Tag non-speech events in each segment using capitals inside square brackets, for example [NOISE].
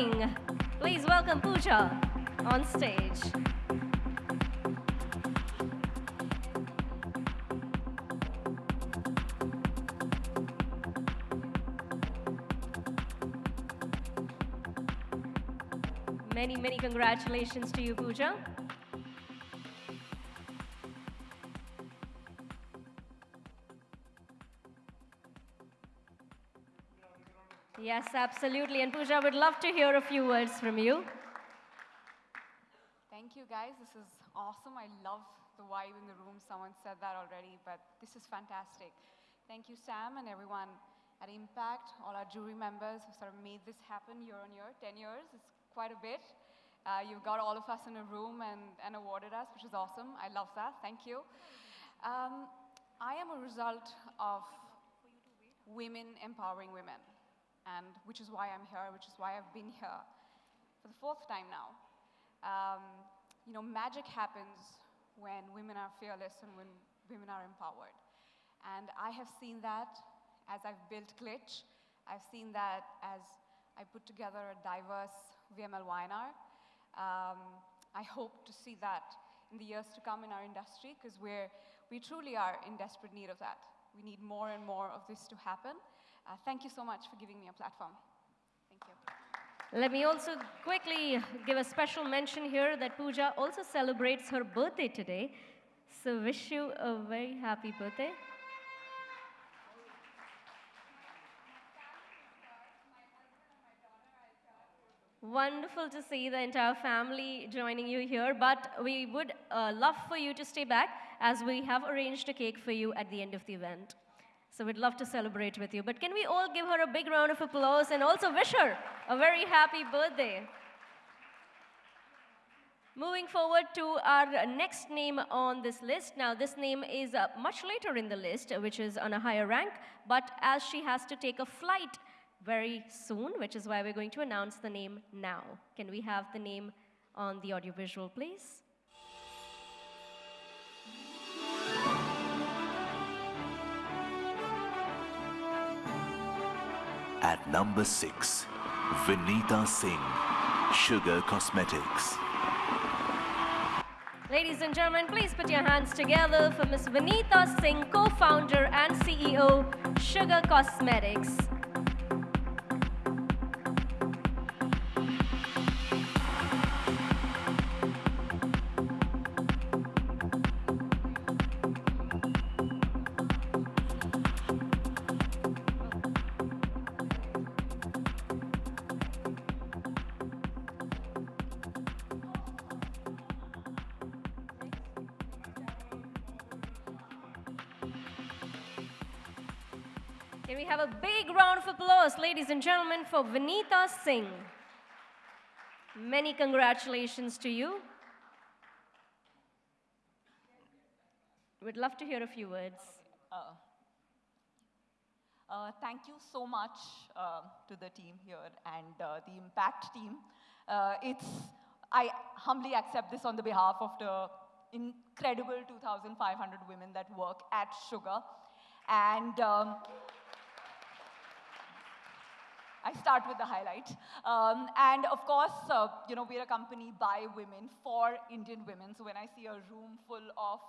Please welcome Pooja on stage. Many, many congratulations to you, Pooja. Yes, absolutely. And Pooja, would love to hear a few words from you. Thank you, guys. This is awesome. I love the vibe in the room. Someone said that already, but this is fantastic. Thank you, Sam, and everyone at Impact, all our jury members who sort of made this happen year on year. 10 years. It's quite a bit. Uh, you've got all of us in a room and, and awarded us, which is awesome. I love that. Thank you. Um, I am a result of women empowering women, and which is why I'm here, which is why I've been here for the fourth time now. Um, you know, magic happens when women are fearless and when women are empowered. And I have seen that as I've built Glitch. I've seen that as I put together a diverse VMLY&R. Um, I hope to see that in the years to come in our industry because we're, we truly are in desperate need of that. We need more and more of this to happen. Uh, thank you so much for giving me a platform. Thank you. Let me also quickly give a special mention here that Pooja also celebrates her birthday today. So wish you a very happy birthday. Wonderful to see the entire family joining you here, but we would uh, love for you to stay back as we have arranged a cake for you at the end of the event. So we'd love to celebrate with you. But can we all give her a big round of applause and also wish her a very happy birthday? Moving forward to our next name on this list. Now, this name is uh, much later in the list, which is on a higher rank, but as she has to take a flight very soon, which is why we're going to announce the name now. Can we have the name on the audiovisual, please? At number 6, Vineeta Singh, Sugar Cosmetics. Ladies and gentlemen, please put your hands together for Ms. Vineeta Singh, co-founder and CEO, Sugar Cosmetics. For Vineeta Singh? Many congratulations to you. We'd love to hear a few words. Uh, uh, thank you so much uh, to the team here and uh, the Impact team. Uh, it's, I humbly accept this on the behalf of the incredible 2,500 women that work at Sugar. And um, I start with the highlight. Um, and of course, uh, you know, we're a company by women for Indian women. So when I see a room full of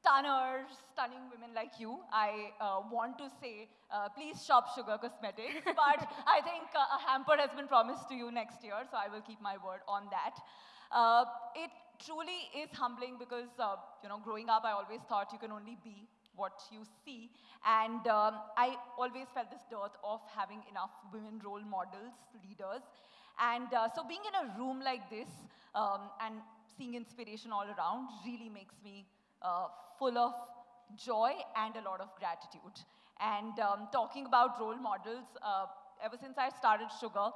stunners, stunning women like you, I uh, want to say, uh, please shop Sugar Cosmetics. [LAUGHS] but I think uh, a hamper has been promised to you next year, so I will keep my word on that. Uh, it truly is humbling because, uh, you know, growing up, I always thought you can only be what you see. And um, I always felt this dearth of having enough women role models, leaders. And uh, so being in a room like this um, and seeing inspiration all around really makes me uh, full of joy and a lot of gratitude. And um, talking about role models, uh, ever since I started Sugar,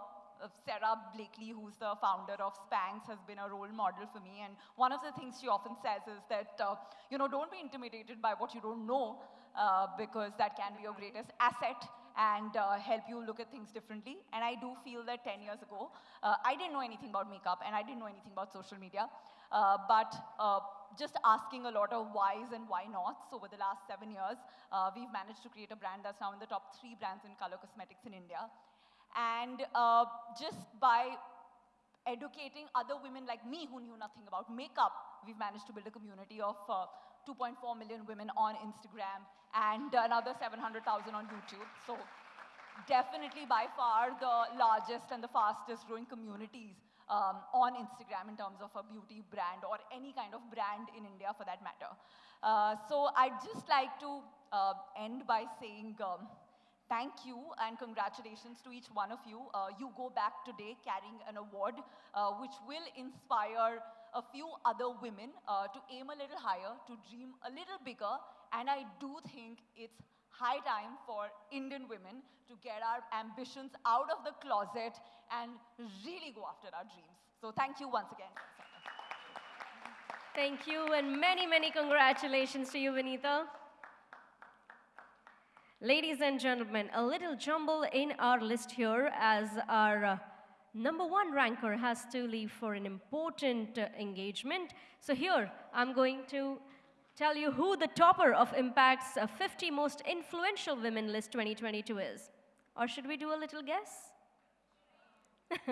Sara Blakely, who's the founder of Spanx, has been a role model for me. And one of the things she often says is that, uh, you know, don't be intimidated by what you don't know, uh, because that can be your greatest asset and uh, help you look at things differently. And I do feel that 10 years ago, uh, I didn't know anything about makeup and I didn't know anything about social media. Uh, but just asking a lot of whys and why nots over the last seven years, we've managed to create a brand that's now in the top three brands in color cosmetics in India. And uh, just by educating other women like me who knew nothing about makeup, we've managed to build a community of uh, 2.4 million women on Instagram and another 700,000 on YouTube. So definitely by far the largest and the fastest growing communities um, on Instagram in terms of a beauty brand or any kind of brand in India for that matter. Uh, so I'd just like to uh, end by saying um, thank you and congratulations to each one of you. Uh, you go back today carrying an award uh, which will inspire a few other women uh, to aim a little higher, to dream a little bigger, and I do think it's high time for Indian women to get our ambitions out of the closet and really go after our dreams. So thank you once again. Thank you, and many, many congratulations to you, Vineeta. Ladies and gentlemen, a little jumble in our list here as our uh, number one ranker has to leave for an important uh, engagement. So here, I'm going to tell you who the topper of Impact's uh, 50 most influential women list 2022 is. Or should we do a little guess? [LAUGHS]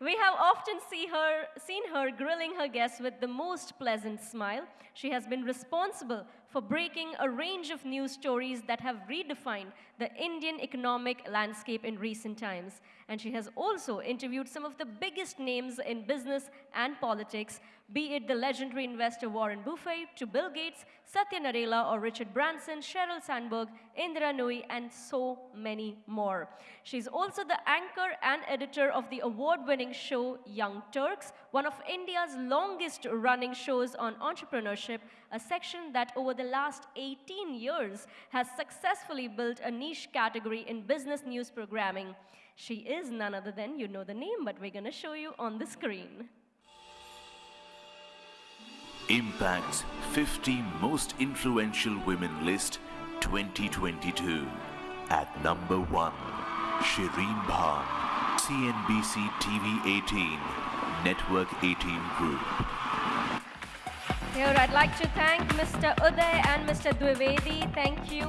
we have often see her, seen her grilling her guests with the most pleasant smile. She has been responsible for breaking a range of news stories that have redefined the Indian economic landscape in recent times. And she has also interviewed some of the biggest names in business and politics, be it the legendary investor Warren Buffett to Bill Gates, Satya Nadella or Richard Branson, Sheryl Sandberg, Indra Nooyi, and so many more. She's also the anchor and editor of the award-winning show Young Turks, one of India's longest running shows on entrepreneurship, a section that over the last 18 years has successfully built a niche category in business news programming. She is none other than, you know the name, but we're going to show you on the screen. Impact's 50 Most Influential Women List 2022. At number 1, Shireen Bhan, CNBC TV 18, Network 18 Group. Here, I'd like to thank Mr. Uday and Mr. Dwivedi. Thank you.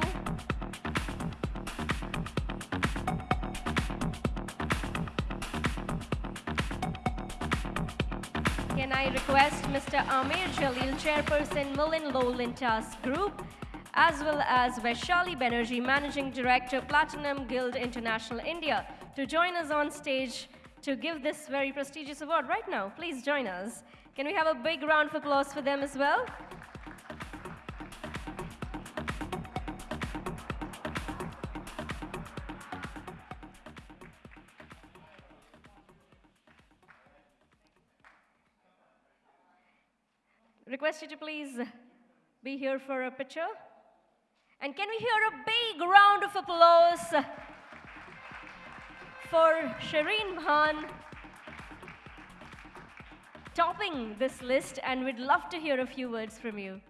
Can I request Mr. Amer Jaleel, Chairperson, MullenLowe Lintas Group, as well as Vaishali Banerjee, Managing Director, Platinum Guild International India, to join us on stage to give this very prestigious award right now. Please join us. Can we have a big round of applause for them as well? Request you to please be here for a picture. And can we hear a big round of applause for Shireen Bhan topping this list, and we'd love to hear a few words from you.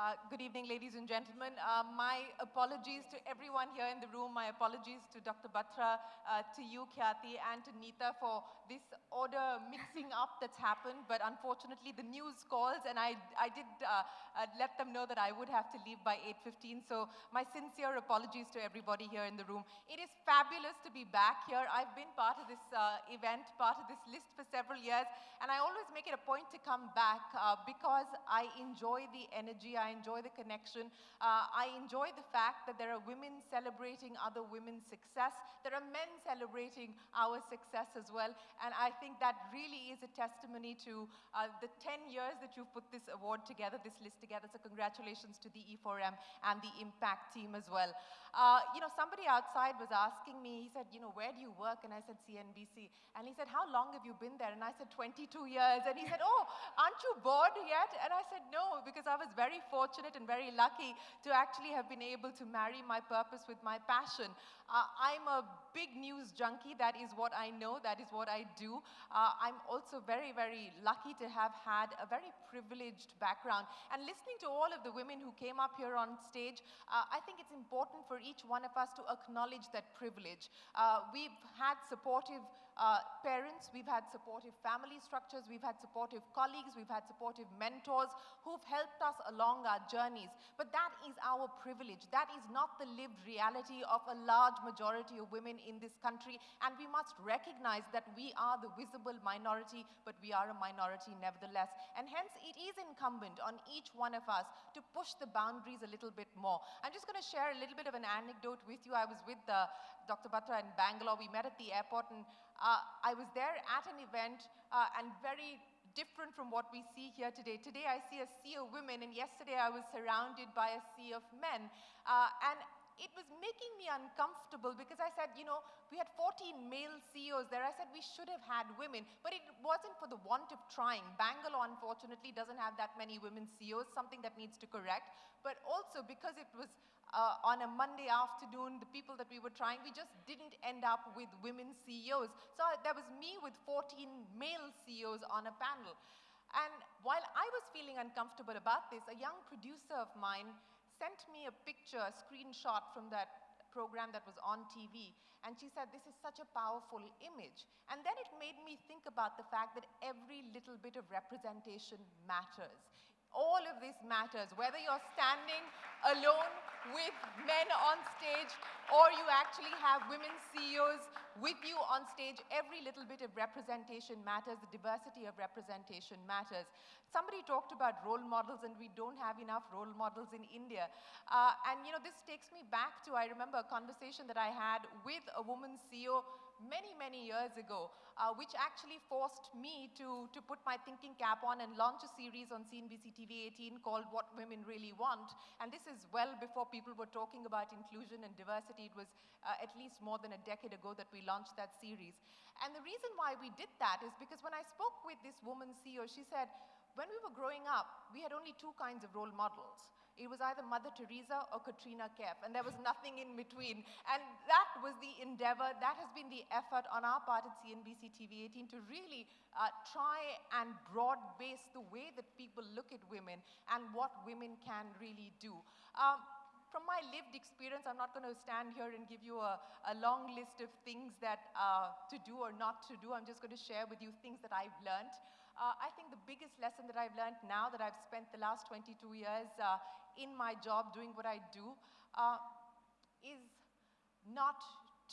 Uh, good evening, ladies and gentlemen. Uh, my apologies to everyone here in the room. My apologies to Dr. Batra, uh, to you, Khyati, and to Neeta for this order mixing up that's happened. But unfortunately, the news calls, and I, I did uh, uh, let them know that I would have to leave by 8.15. So my sincere apologies to everybody here in the room. It is fabulous to be back here. I've been part of this event, part of this list for several years, and I always make it a point to come back because I enjoy the energy. I enjoy the connection. Uh, I enjoy the fact that there are women celebrating other women's success. There are men celebrating our success as well. And I think that really is a testimony to uh, the 10 years that you've put this award together, this list together. So congratulations to the E4M and the Impact team as well. Uh, you know, somebody outside was asking me, he said, you know, where do you work? And I said, CNBC. And he said, how long have you been there? And I said, 22 years. And he said, oh, aren't you bored yet? And I said, no, because I was very fortunate and very lucky to actually have been able to marry my purpose with my passion. Uh, I'm a big news junkie. That is what I know. That is what I do. Uh, I'm also very, very lucky to have had a very privileged background. And listening to all of the women who came up here on stage, uh, I think it's important for each one of us to acknowledge that privilege. Uh, we've had supportive uh, parents, we've had supportive family structures, we've had supportive colleagues, we've had supportive mentors who've helped us along our journeys. But that is our privilege. That is not the lived reality of a large majority of women in this country. And we must recognize that we are the visible minority, but we are a minority nevertheless. And hence, it is incumbent on each one of us to push the boundaries a little bit more. I'm just going to share a little bit of an anecdote with you. I was with uh, Dr. Batra in Bangalore. We met at the airport, and I was there at an event uh, and very different from what we see here today. Today I see a sea of women and yesterday I was surrounded by a sea of men. Uh, and it was making me uncomfortable because I said, you know, we had 14 male CEOs there. I said we should have had women, but it wasn't for the want of trying. Bangalore, unfortunately, doesn't have that many women CEOs, something that needs to correct. But also because it was uh, on a Monday afternoon, the people that we were trying, we just didn't end up with women CEOs. So there was me with 14 male CEOs on a panel. And while I was feeling uncomfortable about this, a young producer of mine sent me a picture, a screenshot from that program that was on TV. And she said, this is such a powerful image. And then it made me think about the fact that every little bit of representation matters. All of this matters, whether you're standing alone with men on stage or you actually have women CEOs with you on stage, every little bit of representation matters, the diversity of representation matters. Somebody talked about role models and we don't have enough role models in India. Uh, and you know, this takes me back to, I remember a conversation that I had with a woman CEO many, many years ago, uh, which actually forced me to, to put my thinking cap on and launch a series on CNBC TV 18 called What Women Really Want. And this is well before people were talking about inclusion and diversity. It was uh, at least more than a decade ago that we launched that series. And the reason why we did that is because when I spoke with this woman CEO, she said, when we were growing up, we had only two kinds of role models. It was either Mother Teresa or Katrina Kaif, and there was nothing in between. And that was the endeavor, that has been the effort on our part at CNBC TV 18 to really uh, try and broad base the way that people look at women and what women can really do. Um, from my lived experience, I'm not going to stand here and give you a, a long list of things that uh, to do or not to do. I'm just going to share with you things that I've learned. Uh, I think the biggest lesson that I've learned now that I've spent the last 22 years uh, in my job doing what I do uh, is not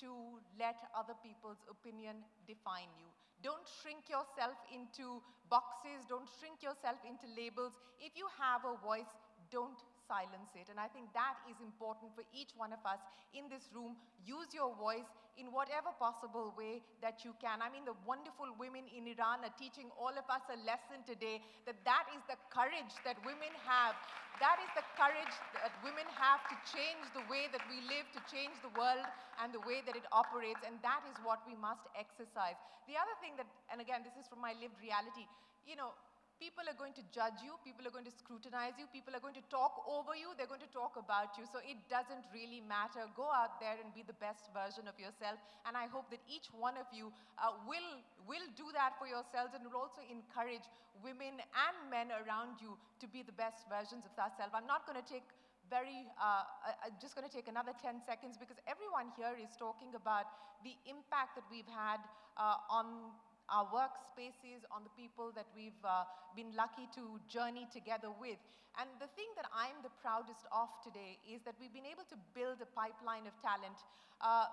to let other people's opinion define you. Don't shrink yourself into boxes, don't shrink yourself into labels. If you have a voice, don't silence it. And I think that is important for each one of us in this room. Use your voice in whatever possible way that you can. I mean, the wonderful women in Iran are teaching all of us a lesson today that that is the courage that women have. That is the courage that women have to change the way that we live, to change the world and the way that it operates. And that is what we must exercise. The other thing that, and again, this is from my lived reality, you know, people are going to judge you, people are going to scrutinize you, people are going to talk over you, they're going to talk about you. So it doesn't really matter. Go out there and be the best version of yourself. And I hope that each one of you uh, will, will do that for yourselves and will also encourage women and men around you to be the best versions of ourselves. I'm not going to take very, uh, I'm just going to take another 10 seconds because everyone here is talking about the impact that we've had uh, on our workspaces, on the people that we've uh, been lucky to journey together with. And the thing that I'm the proudest of today is that we've been able to build a pipeline of talent uh,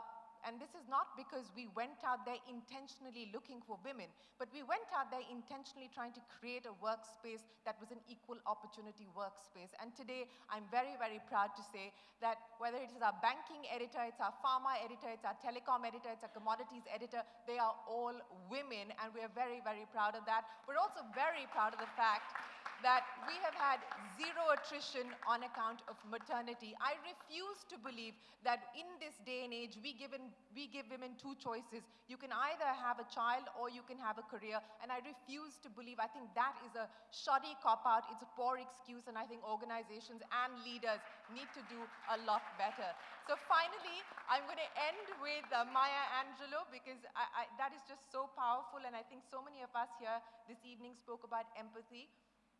and this is not because we went out there intentionally looking for women, but we went out there intentionally trying to create a workspace that was an equal opportunity workspace. And today, I'm very, very proud to say that whether it is our banking editor, it's our pharma editor, it's our telecom editor, it's our commodities editor, they are all women, and we are very, very proud of that. We're also very proud of the fact that we have had zero attrition on account of maternity. I refuse to believe that in this day and age, we, given, we give women two choices. You can either have a child or you can have a career. And I refuse to believe, I think that is a shoddy cop-out. It's a poor excuse. And I think organizations and leaders need to do a lot better. So finally, I'm going to end with uh, Maya Angelou because I, I, that is just so powerful. And I think so many of us here this evening spoke about empathy.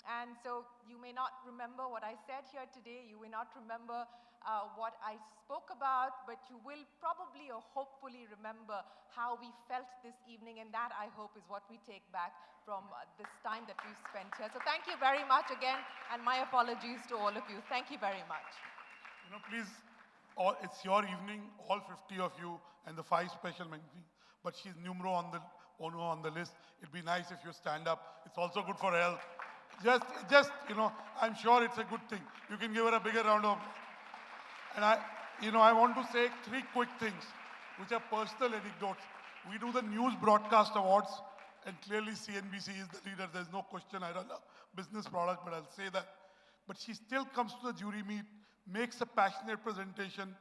And so you may not remember what I said here today. You may not remember uh, what I spoke about, but you will probably or hopefully remember how we felt this evening, and that I hope is what we take back from uh, this time that we've spent here. So thank you very much again, and my apologies to all of you. Thank you very much. You know, please, all, it's your evening, all 50 of you, and the five special mentions. But she's numero on the on the list. It'd be nice if you stand up. It's also good for health. Just, just you know, I'm sure it's a good thing. You can give her a bigger round of. And I, you know, I want to say three quick things, which are personal anecdotes. We do the news broadcast awards, and clearly CNBC is the leader. There's no question. I run a business product, but I'll say that. But she still comes to the jury meet, makes a passionate presentation,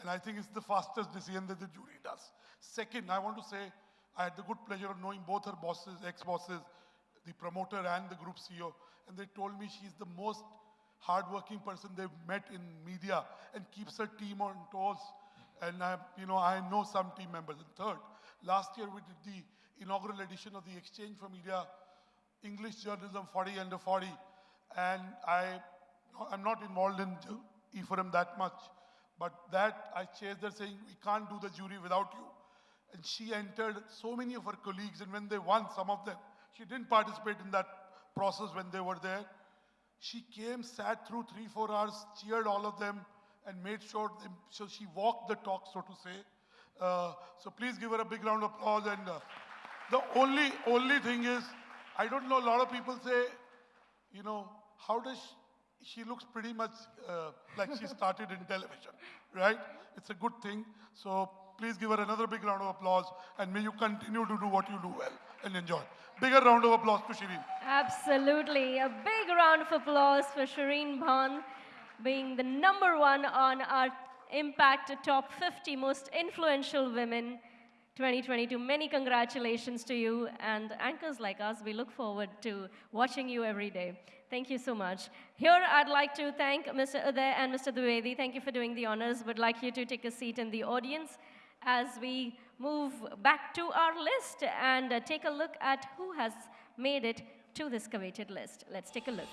and I think it's the fastest decision that the jury does. Second, I want to say I had the good pleasure of knowing both her bosses, ex-bosses, the promoter and the group CEO, and they told me she's the most hardworking person they've met in media and keeps her team on toes. And I, you know, I know some team members. And third, last year we did the inaugural edition of the Exchange for Media English Journalism 40 under 40, and I, I'm not involved in E4M that much, but that I chased her saying we can't do the jury without you. And she entered so many of her colleagues, and when they won, some of them, she didn't participate in that process when they were there. She came, sat through three, four hours, cheered all of them, and made sure, they, so she walked the talk, so to say. Uh, so please give her a big round of applause. And uh, the only, only thing is, I don't know, a lot of people say, you know, how does she, she looks pretty much uh, like she started in television, right? It's a good thing. So please give her another big round of applause and may you continue to do what you do well and enjoy. Bigger round of applause to Shireen. Absolutely. A big round of applause for Shireen Bhan being the number one on our Impact Top 50 Most Influential Women 2022. Many congratulations to you and anchors like us. We look forward to watching you every day. Thank you so much. Here, I'd like to thank Mr. Uday and Mr. Dwivedi. Thank you for doing the honors. Would like you to take a seat in the audience as we move back to our list and uh, take a look at who has made it to this coveted list. Let's take a look.